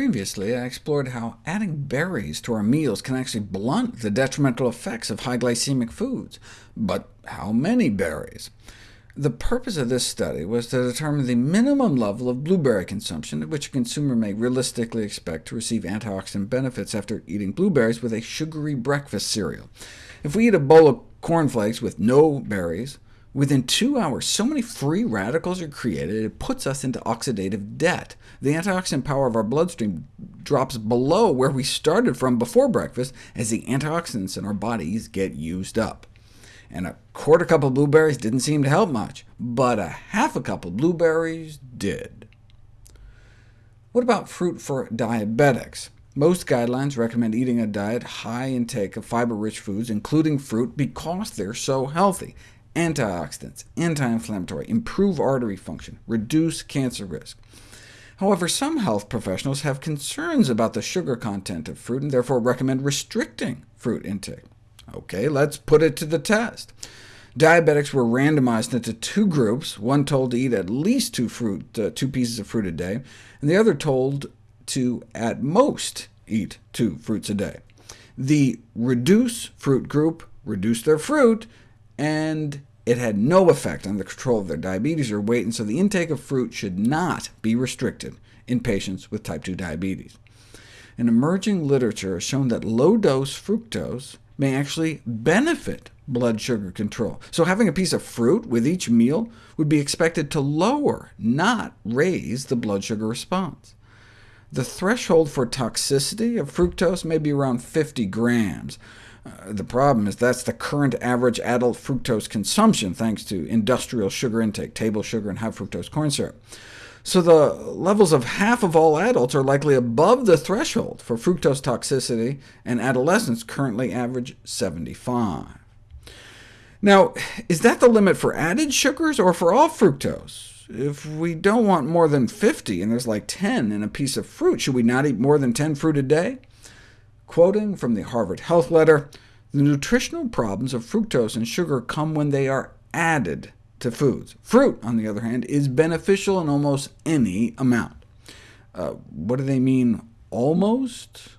Previously, I explored how adding berries to our meals can actually blunt the detrimental effects of high glycemic foods. But how many berries? The purpose of this study was to determine the minimum level of blueberry consumption at which a consumer may realistically expect to receive antioxidant benefits after eating blueberries with a sugary breakfast cereal. If we eat a bowl of cornflakes with no berries, Within two hours, so many free radicals are created, it puts us into oxidative debt. The antioxidant power of our bloodstream drops below where we started from before breakfast, as the antioxidants in our bodies get used up. And a quarter cup of blueberries didn't seem to help much, but a half a cup of blueberries did. What about fruit for diabetics? Most guidelines recommend eating a diet high intake of fiber-rich foods, including fruit, because they're so healthy antioxidants, anti-inflammatory, improve artery function, reduce cancer risk. However, some health professionals have concerns about the sugar content of fruit, and therefore recommend restricting fruit intake. OK, let's put it to the test. Diabetics were randomized into two groups, one told to eat at least two, fruit, uh, two pieces of fruit a day, and the other told to, at most, eat two fruits a day. The reduce fruit group reduced their fruit, and it had no effect on the control of their diabetes or weight, and so the intake of fruit should not be restricted in patients with type 2 diabetes. An emerging literature has shown that low-dose fructose may actually benefit blood sugar control. So having a piece of fruit with each meal would be expected to lower, not raise, the blood sugar response. The threshold for toxicity of fructose may be around 50 grams, uh, the problem is that's the current average adult fructose consumption, thanks to industrial sugar intake, table sugar, and high fructose corn syrup. So the levels of half of all adults are likely above the threshold for fructose toxicity, and adolescents currently average 75. Now, is that the limit for added sugars or for all fructose? If we don't want more than 50, and there's like 10 in a piece of fruit, should we not eat more than 10 fruit a day? Quoting from the Harvard Health Letter, the nutritional problems of fructose and sugar come when they are added to foods. Fruit, on the other hand, is beneficial in almost any amount. Uh, what do they mean, almost?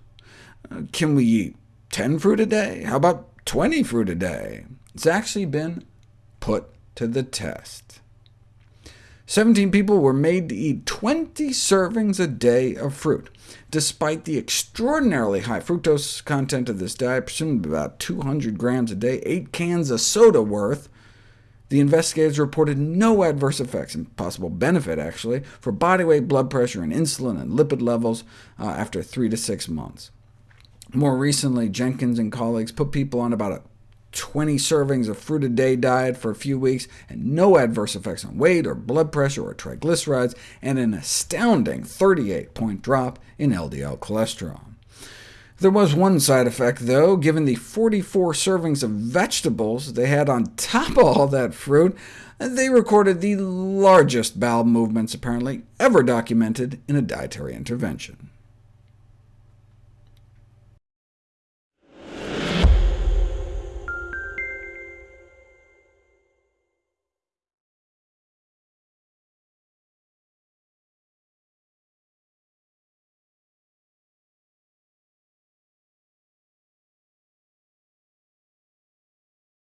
Uh, can we eat 10 fruit a day? How about 20 fruit a day? It's actually been put to the test. 17 people were made to eat 20 servings a day of fruit. Despite the extraordinarily high fructose content of this diet, presumably about 200 grams a day, 8 cans of soda worth, the investigators reported no adverse effects, and possible benefit actually, for body weight, blood pressure, and insulin and lipid levels uh, after 3 to 6 months. More recently, Jenkins and colleagues put people on about a 20 servings of fruit a day diet for a few weeks, and no adverse effects on weight or blood pressure or triglycerides, and an astounding 38-point drop in LDL cholesterol. There was one side effect, though. Given the 44 servings of vegetables they had on top of all that fruit, they recorded the largest bowel movements, apparently, ever documented in a dietary intervention.